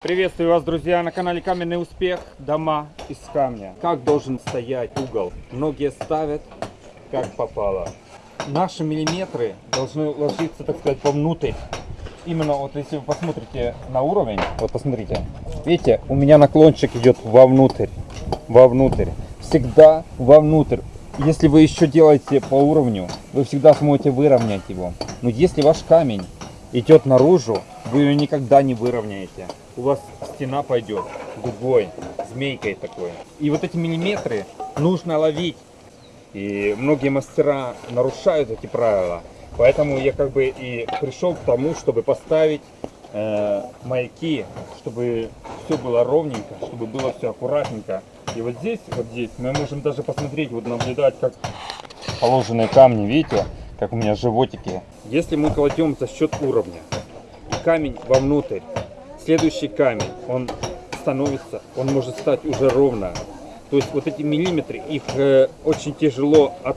Приветствую вас, друзья, на канале Каменный Успех. Дома из камня. Как должен стоять угол? Многие ставят как попало. Наши миллиметры должны ложиться, так сказать, вовнутрь. Именно вот если вы посмотрите на уровень, вот посмотрите, видите, у меня наклончик идет вовнутрь, вовнутрь, всегда вовнутрь. Если вы еще делаете по уровню, вы всегда сможете выровнять его. Но если ваш камень идет наружу, вы ее никогда не выровняете. У вас стена пойдет дугой, змейкой такой. И вот эти миллиметры нужно ловить. И многие мастера нарушают эти правила. Поэтому я как бы и пришел к тому, чтобы поставить э, маяки, чтобы все было ровненько, чтобы было все аккуратненько. И вот здесь, вот здесь мы можем даже посмотреть, вот наблюдать, как положенные камни, видите, как у меня животики. Если мы кладем за счет уровня камень вовнутрь, следующий камень, он становится, он может стать уже ровно. То есть вот эти миллиметры, их э, очень тяжело от,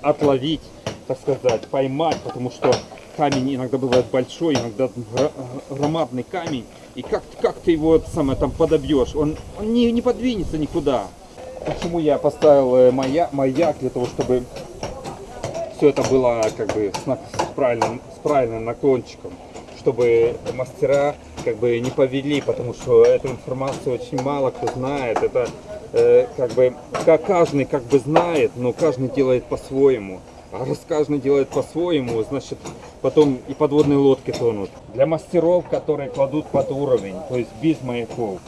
отловить, так сказать, поймать, потому что камень иногда бывает большой, иногда громадный камень. И как, как ты его самое там подобьешь? Он, он не, не подвинется никуда. Почему я поставил э, маяк, маяк для того, чтобы все это было как бы с, правильным, с правильным наклончиком, чтобы мастера как бы не повели, потому что эту информацию очень мало кто знает. Это э, как бы как каждый как бы знает, но каждый делает по-своему. А раз каждый делает по-своему, значит потом и подводные лодки тонут. Для мастеров, которые кладут под уровень, то есть без маяков,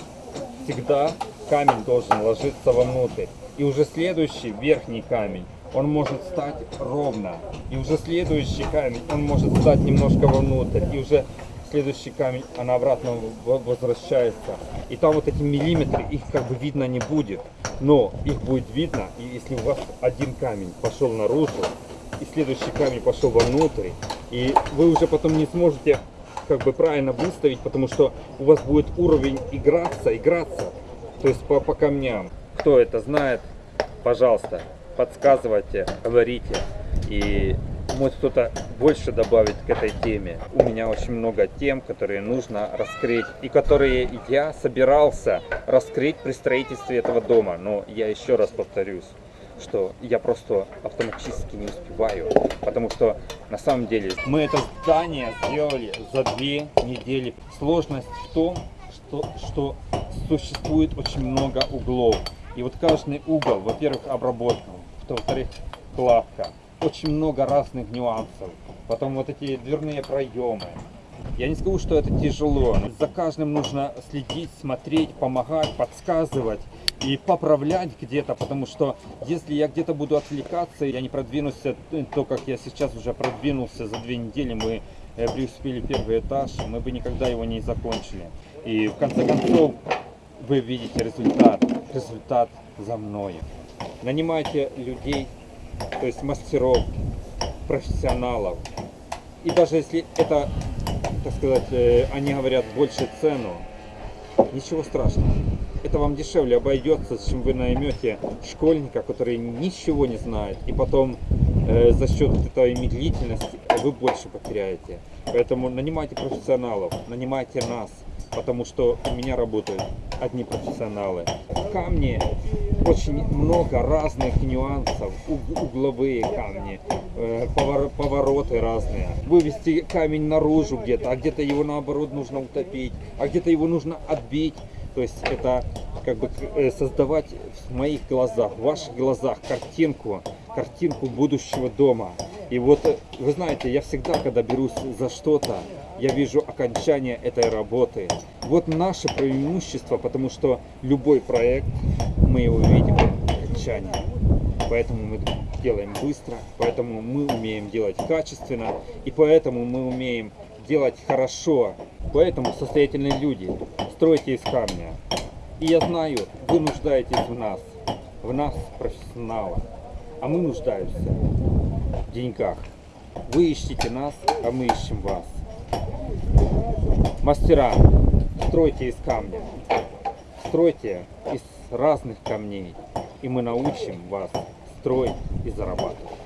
всегда камень должен ложиться вовнутрь. И уже следующий верхний камень, он может стать ровно. И уже следующий камень, он может стать немножко вовнутрь. И уже следующий камень, она обратно возвращается. И там вот эти миллиметры, их как бы видно не будет. Но их будет видно, и если у вас один камень пошел наружу, и следующий камень пошел вовнутрь, и вы уже потом не сможете как бы правильно выставить, потому что у вас будет уровень играться, играться, то есть по, по камням. Кто это знает, пожалуйста, подсказывайте, говорите. И может кто-то больше добавить к этой теме. У меня очень много тем, которые нужно раскрыть и которые я собирался раскрыть при строительстве этого дома. Но я еще раз повторюсь, что я просто автоматически не успеваю, потому что на самом деле мы это здание сделали за две недели. Сложность в том, что, что существует очень много углов. И вот каждый угол, во-первых, обработан, во-вторых, кладка очень много разных нюансов. Потом вот эти дверные проемы. Я не скажу, что это тяжело. За каждым нужно следить, смотреть, помогать, подсказывать и поправлять где-то, потому что если я где-то буду отвлекаться, я не продвинусь, то, как я сейчас уже продвинулся за две недели, мы э, преуспели первый этаж, мы бы никогда его не закончили. И в конце концов вы видите результат, результат за мной. Нанимайте людей, то есть мастеров, профессионалов. И даже если это, так сказать, э, они говорят больше цену, ничего страшного. Это вам дешевле обойдется, чем вы наймете школьника, который ничего не знает. И потом э, за счет этой медлительности вы больше потеряете. Поэтому нанимайте профессионалов, нанимайте нас потому что у меня работают одни профессионалы. Камни очень много разных нюансов, угловые камни, э, повороты разные. Вывести камень наружу где-то, а где-то его наоборот нужно утопить, а где-то его нужно отбить. То есть это как бы э, создавать в моих глазах, в ваших глазах картинку, картинку будущего дома. И вот, э, вы знаете, я всегда, когда берусь за что-то, я вижу окончание этой работы. Вот наше преимущество, потому что любой проект, мы его видим окончание. Поэтому мы делаем быстро, поэтому мы умеем делать качественно, и поэтому мы умеем делать хорошо. Поэтому состоятельные люди, стройте из камня. И я знаю, вы нуждаетесь в нас, в нас, профессионалах, а мы нуждаемся в деньгах. Вы ищите нас, а мы ищем вас. Мастера, стройте из камня, стройте из разных камней, и мы научим вас строить и зарабатывать.